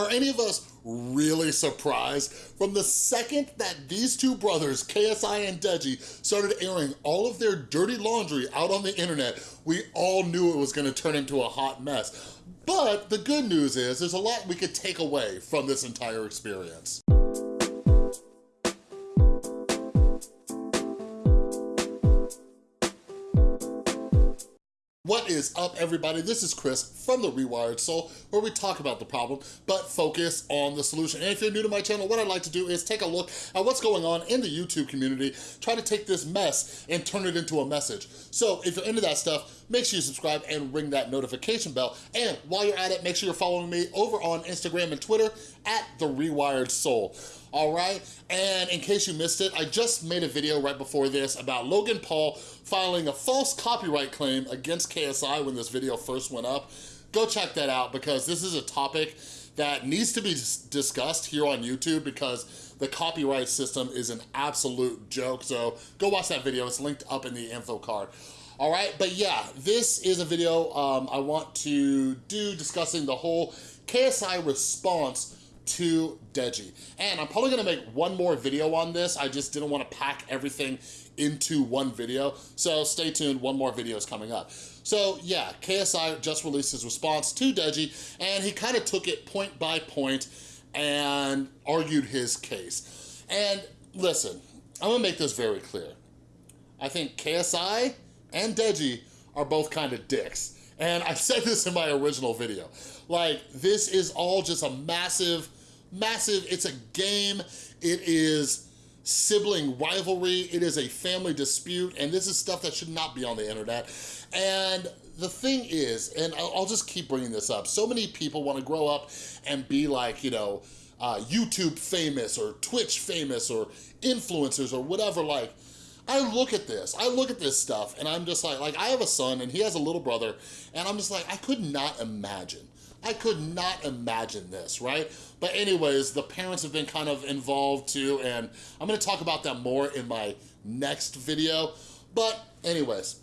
are any of us really surprised? From the second that these two brothers, KSI and Deji, started airing all of their dirty laundry out on the internet, we all knew it was gonna turn into a hot mess. But the good news is there's a lot we could take away from this entire experience. What is up, everybody? This is Chris from The Rewired Soul, where we talk about the problem, but focus on the solution. And if you're new to my channel, what I'd like to do is take a look at what's going on in the YouTube community, try to take this mess and turn it into a message. So if you're into that stuff, make sure you subscribe and ring that notification bell. And while you're at it, make sure you're following me over on Instagram and Twitter at The Rewired Soul all right? And in case you missed it, I just made a video right before this about Logan Paul filing a false copyright claim against KSI when this video first went up. Go check that out because this is a topic that needs to be discussed here on YouTube because the copyright system is an absolute joke. So go watch that video, it's linked up in the info card. All right, but yeah, this is a video um, I want to do discussing the whole KSI response to Deji. And I'm probably gonna make one more video on this. I just didn't wanna pack everything into one video. So stay tuned, one more video is coming up. So yeah, KSI just released his response to Deji and he kind of took it point by point and argued his case. And listen, I'm gonna make this very clear. I think KSI and Deji are both kind of dicks. And I said this in my original video. Like, this is all just a massive massive, it's a game, it is sibling rivalry, it is a family dispute, and this is stuff that should not be on the internet. And the thing is, and I'll just keep bringing this up, so many people wanna grow up and be like, you know, uh, YouTube famous or Twitch famous or influencers or whatever, like, I look at this, I look at this stuff and I'm just like, like I have a son and he has a little brother and I'm just like, I could not imagine I could not imagine this, right? But anyways, the parents have been kind of involved too, and I'm gonna talk about that more in my next video. But anyways,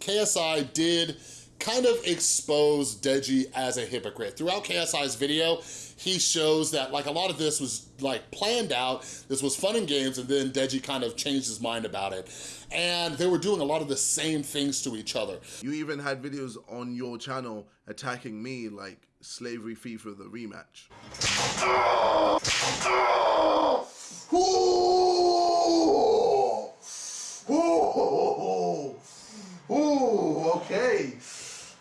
KSI did kind of expose Deji as a hypocrite. Throughout KSI's video, he shows that like a lot of this was like planned out, this was fun and games, and then Deji kind of changed his mind about it. And they were doing a lot of the same things to each other. You even had videos on your channel attacking me like Slavery FIFA the rematch. Ooh! Ooh! Ooh, okay.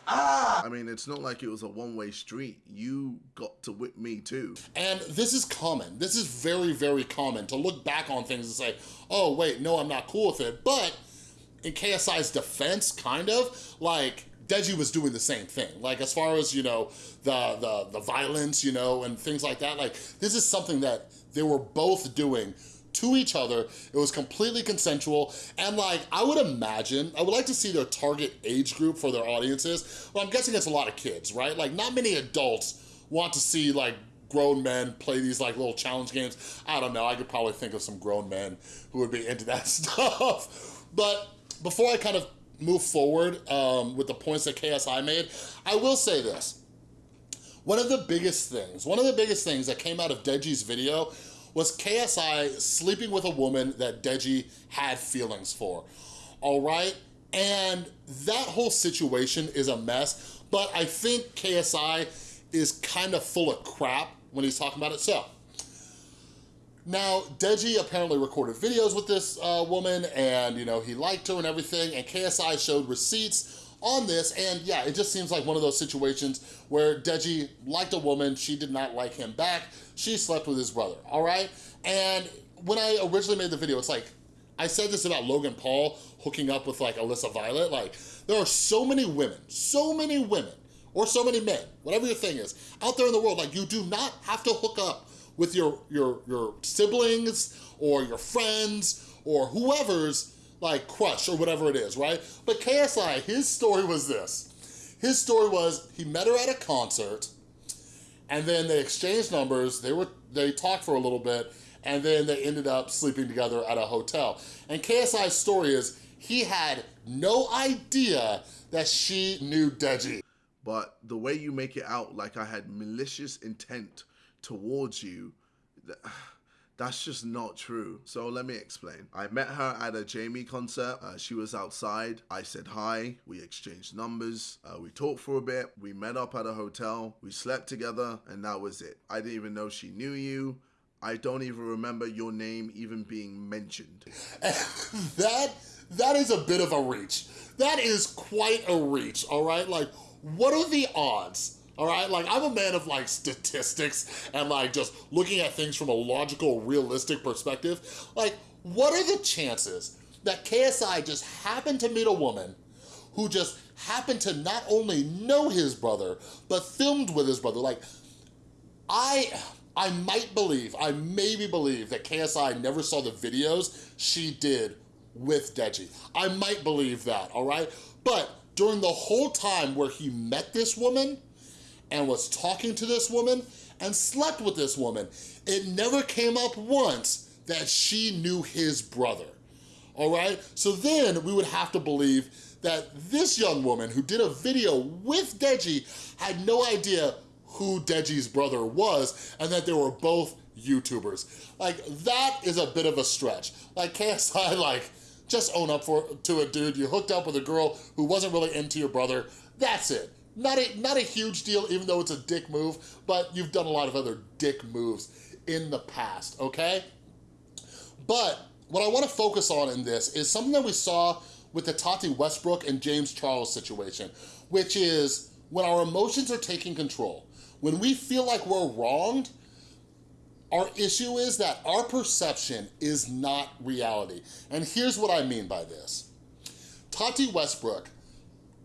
Ah! I mean, it's not like it was a one-way street. You got to whip me too. And this is common. This is very, very common to look back on things and say, oh, wait, no, I'm not cool with it. But in KSI's defense, kind of, like, Deji was doing the same thing. Like, as far as, you know, the, the, the violence, you know, and things like that, like, this is something that they were both doing to each other. It was completely consensual. And like, I would imagine, I would like to see their target age group for their audiences. Well, I'm guessing it's a lot of kids, right? Like not many adults want to see like grown men play these like little challenge games. I don't know, I could probably think of some grown men who would be into that stuff. But before I kind of move forward um, with the points that KSI made, I will say this. One of the biggest things, one of the biggest things that came out of Deji's video was KSI sleeping with a woman that Deji had feelings for, all right? And that whole situation is a mess, but I think KSI is kind of full of crap when he's talking about it. So, now, Deji apparently recorded videos with this uh, woman and, you know, he liked her and everything, and KSI showed receipts on this, and yeah, it just seems like one of those situations where Deji liked a woman, she did not like him back, she slept with his brother, all right? And when I originally made the video, it's like, I said this about Logan Paul hooking up with like Alyssa Violet, like there are so many women, so many women, or so many men, whatever your thing is, out there in the world, like you do not have to hook up with your, your, your siblings or your friends or whoever's like crush or whatever it is, right? But KSI, his story was this. His story was he met her at a concert and then they exchanged numbers. They were they talked for a little bit and then they ended up sleeping together at a hotel. And KSI's story is he had no idea that she knew Deji. but the way you make it out like I had malicious intent towards you, that's just not true. So let me explain. I met her at a Jamie concert. Uh, she was outside. I said hi. We exchanged numbers. Uh, we talked for a bit. We met up at a hotel. We slept together, and that was it. I didn't even know she knew you. I don't even remember your name even being mentioned. that that is a bit of a reach. That is quite a reach, all right? Like, what are the odds all right? Like, I'm a man of like statistics and like just looking at things from a logical, realistic perspective. Like, what are the chances that KSI just happened to meet a woman who just happened to not only know his brother, but filmed with his brother? Like, I, I might believe, I maybe believe that KSI never saw the videos she did with Deji. I might believe that, all right? But during the whole time where he met this woman, and was talking to this woman and slept with this woman. It never came up once that she knew his brother, all right? So then we would have to believe that this young woman who did a video with Deji had no idea who Deji's brother was and that they were both YouTubers. Like, that is a bit of a stretch. Like, KSI, like, just own up for to a dude. You hooked up with a girl who wasn't really into your brother. That's it. Not a, not a huge deal, even though it's a dick move, but you've done a lot of other dick moves in the past, okay? But what I wanna focus on in this is something that we saw with the Tati Westbrook and James Charles situation, which is when our emotions are taking control, when we feel like we're wronged, our issue is that our perception is not reality. And here's what I mean by this. Tati Westbrook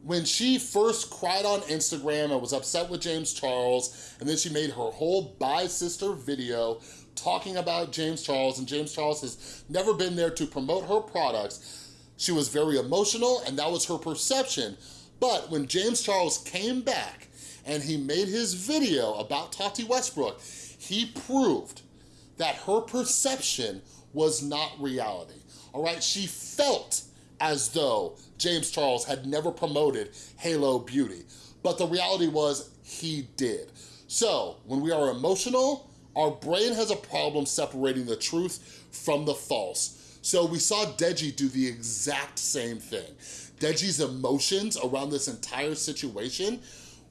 when she first cried on Instagram and was upset with James Charles, and then she made her whole Bye Sister video talking about James Charles, and James Charles has never been there to promote her products, she was very emotional, and that was her perception. But when James Charles came back and he made his video about Tati Westbrook, he proved that her perception was not reality, all right? She felt as though James Charles had never promoted Halo Beauty. But the reality was he did. So when we are emotional, our brain has a problem separating the truth from the false. So we saw Deji do the exact same thing. Deji's emotions around this entire situation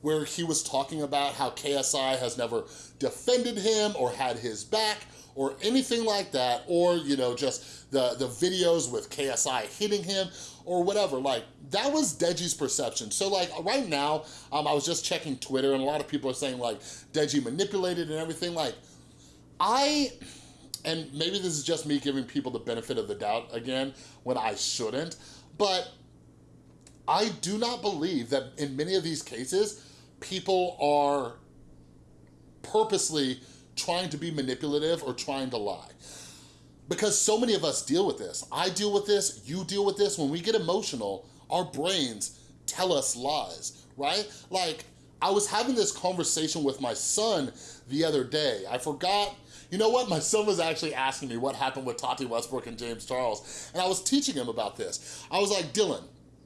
where he was talking about how KSI has never defended him or had his back or anything like that, or, you know, just the, the videos with KSI hitting him or whatever. Like, that was Deji's perception. So, like, right now, um, I was just checking Twitter, and a lot of people are saying, like, Deji manipulated and everything. Like, I, and maybe this is just me giving people the benefit of the doubt again, when I shouldn't, but I do not believe that in many of these cases, people are purposely trying to be manipulative or trying to lie. Because so many of us deal with this. I deal with this, you deal with this. When we get emotional, our brains tell us lies, right? Like, I was having this conversation with my son the other day. I forgot, you know what? My son was actually asking me what happened with Tati Westbrook and James Charles. And I was teaching him about this. I was like, Dylan,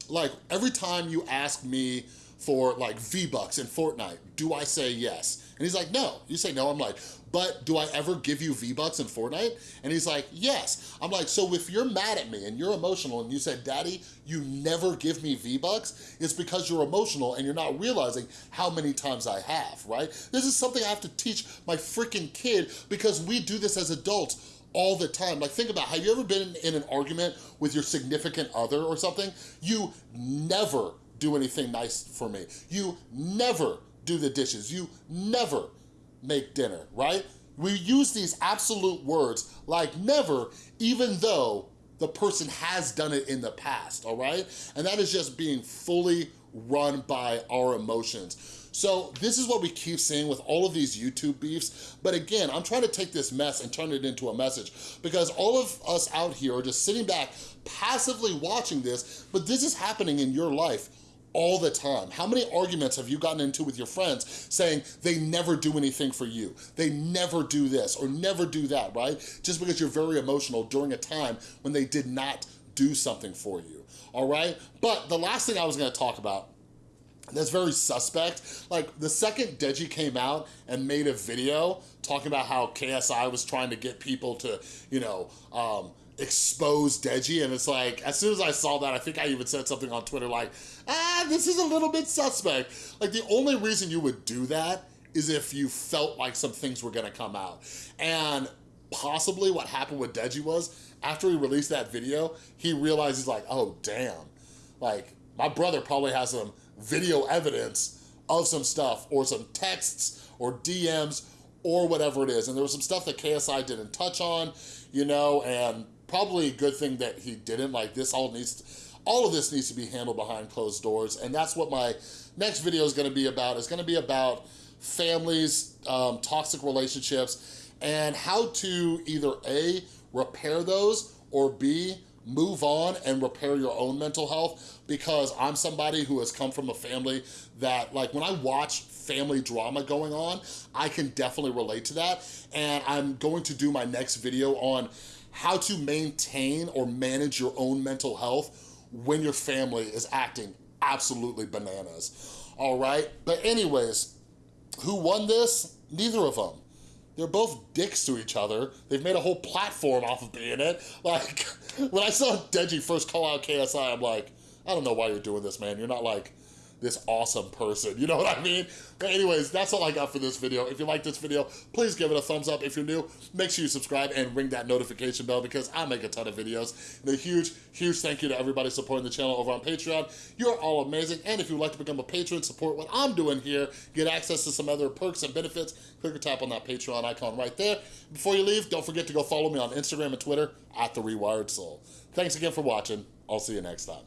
like every time you ask me for like V-Bucks in Fortnite, do I say yes? And he's like, no. You say no. I'm like, but do I ever give you V-Bucks in Fortnite? And he's like, yes. I'm like, so if you're mad at me and you're emotional and you said, daddy, you never give me V-Bucks, it's because you're emotional and you're not realizing how many times I have, right? This is something I have to teach my freaking kid because we do this as adults all the time. Like think about, have you ever been in an argument with your significant other or something? You never do anything nice for me. You never do the dishes. You never make dinner, right? We use these absolute words like never, even though the person has done it in the past, all right? And that is just being fully run by our emotions. So this is what we keep seeing with all of these YouTube beefs. But again, I'm trying to take this mess and turn it into a message because all of us out here are just sitting back passively watching this, but this is happening in your life all the time. How many arguments have you gotten into with your friends saying they never do anything for you? They never do this or never do that, right? Just because you're very emotional during a time when they did not do something for you, all right? But the last thing I was gonna talk about that's very suspect. Like the second Deji came out and made a video talking about how KSI was trying to get people to, you know, um, expose Deji and it's like, as soon as I saw that, I think I even said something on Twitter like, ah, this is a little bit suspect. Like the only reason you would do that is if you felt like some things were gonna come out. And possibly what happened with Deji was, after he released that video, he realized he's like, oh damn, like my brother probably has some video evidence of some stuff or some texts or DMs or whatever it is. And there was some stuff that KSI didn't touch on, you know, and probably a good thing that he didn't. Like this all needs, to, all of this needs to be handled behind closed doors. And that's what my next video is gonna be about. It's gonna be about families, um, toxic relationships, and how to either A, repair those, or B, move on and repair your own mental health because I'm somebody who has come from a family that like when I watch family drama going on, I can definitely relate to that. And I'm going to do my next video on how to maintain or manage your own mental health when your family is acting absolutely bananas. All right, but anyways, who won this? Neither of them. They're both dicks to each other. They've made a whole platform off of being it. Like, when I saw Deji first call out KSI, I'm like, I don't know why you're doing this, man. You're not like this awesome person. You know what I mean? But anyways, that's all I got for this video. If you like this video, please give it a thumbs up. If you're new, make sure you subscribe and ring that notification bell because I make a ton of videos. And a huge, huge thank you to everybody supporting the channel over on Patreon. You're all amazing. And if you'd like to become a patron, support what I'm doing here, get access to some other perks and benefits, click or tap on that Patreon icon right there. Before you leave, don't forget to go follow me on Instagram and Twitter at The Rewired Soul. Thanks again for watching. I'll see you next time.